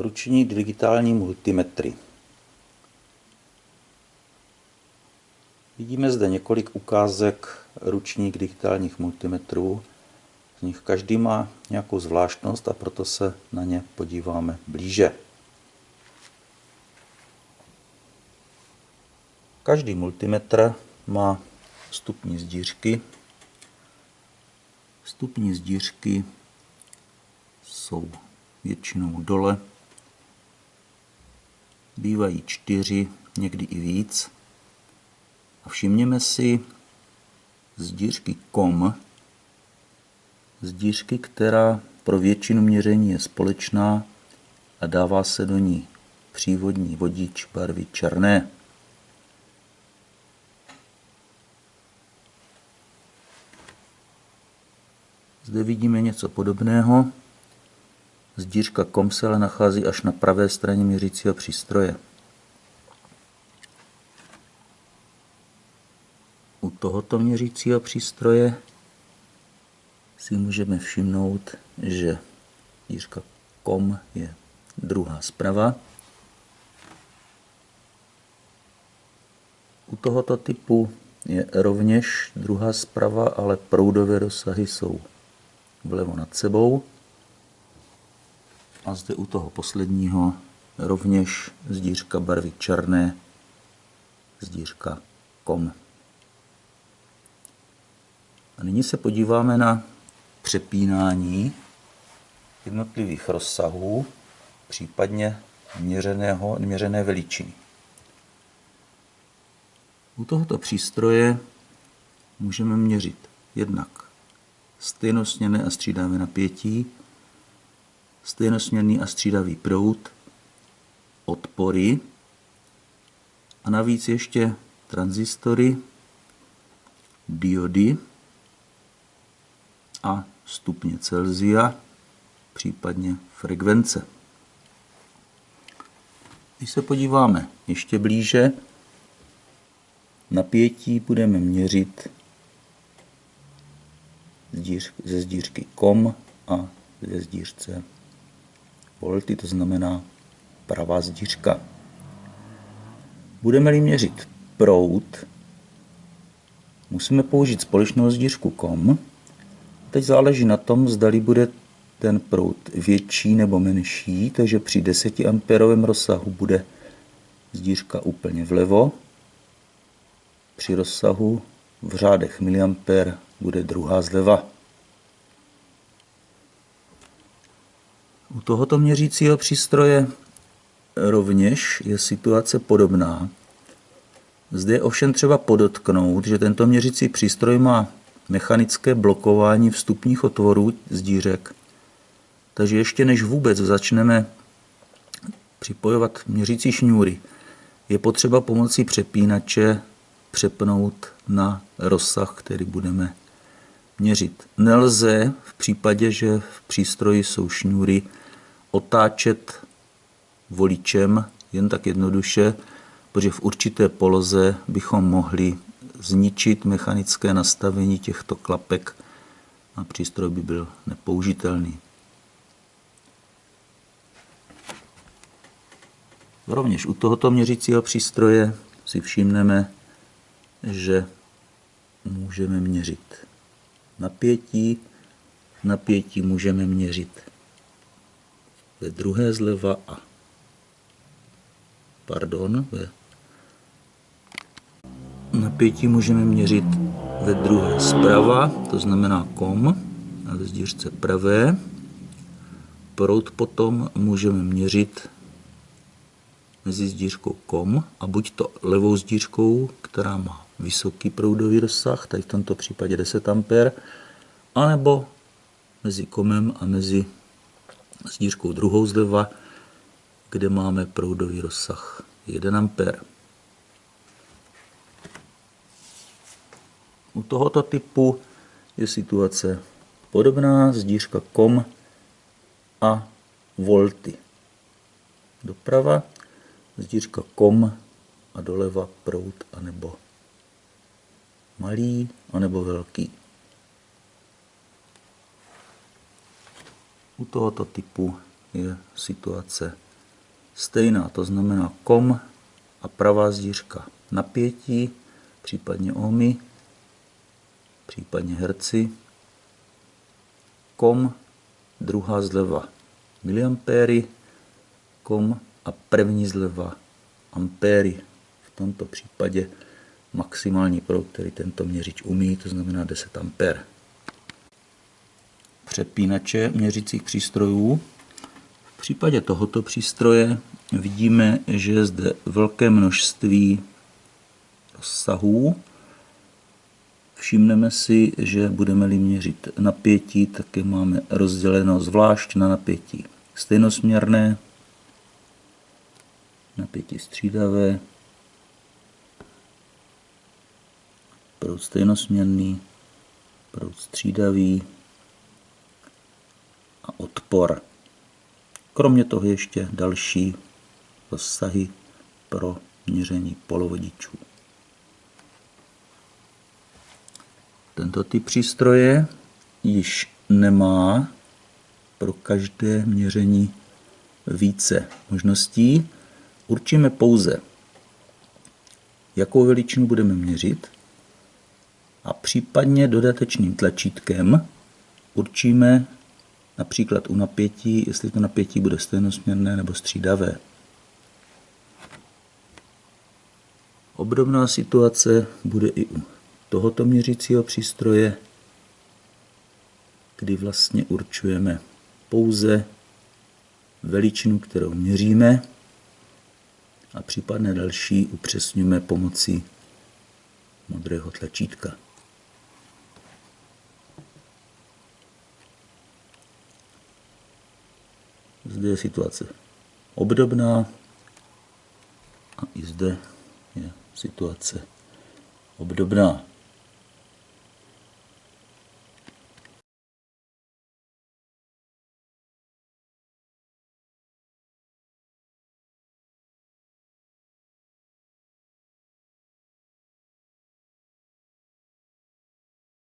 ruční digitální multimetry. Vidíme zde několik ukázek ručních digitálních multimetrů. Z nich každý má nějakou zvláštnost a proto se na ně podíváme blíže. Každý multimetr má vstupní zdířky. Vstupní zdířky jsou většinou dole. Bývají čtyři, někdy i víc. A všimněme si zdířky KOM, zdířky, která pro většinu měření je společná a dává se do ní přívodní vodič barvy černé. Zde vidíme něco podobného. Zdířka kom se ale nachází až na pravé straně měřícího přístroje. U tohoto měřícího přístroje si můžeme všimnout, že zdířka kom je druhá zprava. U tohoto typu je rovněž druhá zprava, ale proudové dosahy jsou vlevo nad sebou. A zde u toho posledního rovněž zdířka barvy černé, zdířka kom. A nyní se podíváme na přepínání jednotlivých rozsahů, případně měřeného, měřené veličiny. U tohoto přístroje můžeme měřit jednak stejnosměrné a střídavé napětí, stejnosměrný a střídavý proud, odpory a navíc ještě transistory, diody a stupně Celsia, případně frekvence. Když se podíváme ještě blíže, napětí budeme měřit ze zdířky kom a ze zdířce volty, to znamená pravá zdířka. Budeme-li měřit proud, musíme použít společnou zdířku kom. Teď záleží na tom, zdali bude ten proud větší nebo menší, takže při 10 amperovém rozsahu bude zdířka úplně vlevo, při rozsahu v řádech miliampere bude druhá zleva. U tohoto měřícího přístroje rovněž je situace podobná. Zde je ovšem třeba podotknout, že tento měřící přístroj má mechanické blokování vstupních otvorů z dírek. Takže ještě než vůbec začneme připojovat měřící šňůry, je potřeba pomocí přepínače přepnout na rozsah, který budeme měřit. Nelze v případě, že v přístroji jsou šňůry, otáčet voličem jen tak jednoduše, protože v určité poloze bychom mohli zničit mechanické nastavení těchto klapek a přístroj by byl nepoužitelný. Rovněž u tohoto měřícího přístroje si všimneme, že můžeme měřit napětí. Napětí můžeme měřit ve druhé zleva a pardon, ve napětí můžeme měřit ve druhé zprava, to znamená kom, a ve zdířce pravé. Proud potom můžeme měřit mezi zdířkou kom a buď to levou zdířkou, která má vysoký proudový rozsah, tady v tomto případě 10 A, anebo mezi komem a mezi zdířkou druhou zleva, kde máme proudový rozsah 1 A. U tohoto typu je situace podobná, zdířka kom a volty. Doprava, zdířka kom a doleva proud anebo malý anebo velký. U tohoto typu je situace stejná, to znamená kom a pravá zdířka napětí, případně ohmy, případně herci, kom, druhá zleva miliampéry, kom a první zleva ampéry. V tomto případě maximální proud, který tento měřič umí, to znamená 10 ampér. Přepínače měřicích přístrojů. V případě tohoto přístroje vidíme, že je zde velké množství rozsahů. Všimneme si, že budeme-li měřit napětí, tak je máme rozděleno zvlášť na napětí stejnosměrné, napětí střídavé, proud stejnosměrný, proud střídavý a odpor. Kromě toho ještě další rozsahy pro měření polovodičů. Tento typ přístroje již nemá pro každé měření více možností. Určíme pouze, jakou veličinu budeme měřit a případně dodatečným tlačítkem určíme například u napětí, jestli to napětí bude stejnosměrné nebo střídavé. Obdobná situace bude i u tohoto měřícího přístroje, kdy vlastně určujeme pouze veličinu, kterou měříme a případné další upřesňujeme pomocí modrého tlačítka. Zde je situace obdobná a i zde je situace obdobná.